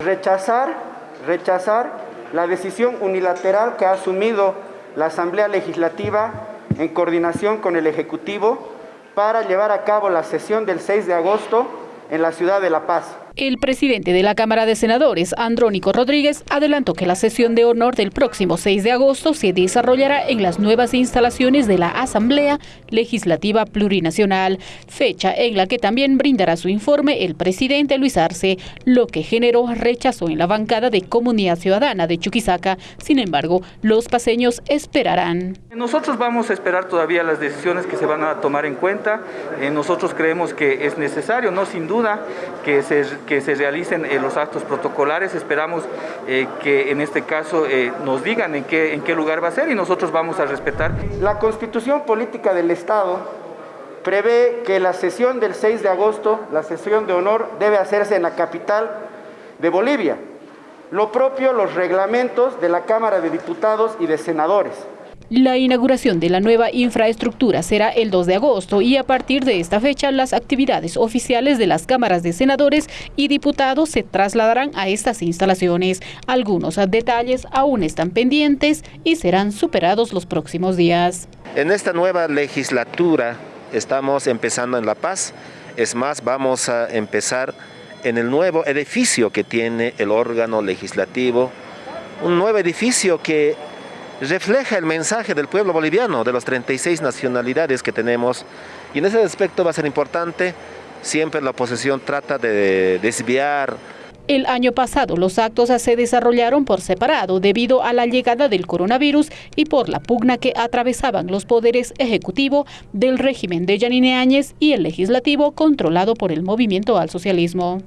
Rechazar, rechazar la decisión unilateral que ha asumido la Asamblea Legislativa en coordinación con el Ejecutivo para llevar a cabo la sesión del 6 de agosto en la ciudad de La Paz. El presidente de la Cámara de Senadores, Andrónico Rodríguez, adelantó que la sesión de honor del próximo 6 de agosto se desarrollará en las nuevas instalaciones de la Asamblea Legislativa Plurinacional, fecha en la que también brindará su informe el presidente Luis Arce, lo que generó rechazo en la bancada de Comunidad Ciudadana de Chuquisaca. Sin embargo, los paseños esperarán. Nosotros vamos a esperar todavía las decisiones que se van a tomar en cuenta. Eh, nosotros creemos que es necesario, no sin duda, que se que se realicen los actos protocolares. Esperamos eh, que en este caso eh, nos digan en qué, en qué lugar va a ser y nosotros vamos a respetar. La Constitución Política del Estado prevé que la sesión del 6 de agosto, la sesión de honor, debe hacerse en la capital de Bolivia. Lo propio los reglamentos de la Cámara de Diputados y de Senadores. La inauguración de la nueva infraestructura será el 2 de agosto y a partir de esta fecha las actividades oficiales de las cámaras de senadores y diputados se trasladarán a estas instalaciones. Algunos detalles aún están pendientes y serán superados los próximos días. En esta nueva legislatura estamos empezando en La Paz, es más, vamos a empezar en el nuevo edificio que tiene el órgano legislativo, un nuevo edificio que refleja el mensaje del pueblo boliviano, de las 36 nacionalidades que tenemos. Y en ese aspecto va a ser importante, siempre la oposición trata de desviar el año pasado los actos se desarrollaron por separado debido a la llegada del coronavirus y por la pugna que atravesaban los poderes ejecutivo del régimen de Yanine Áñez y el legislativo controlado por el movimiento al socialismo.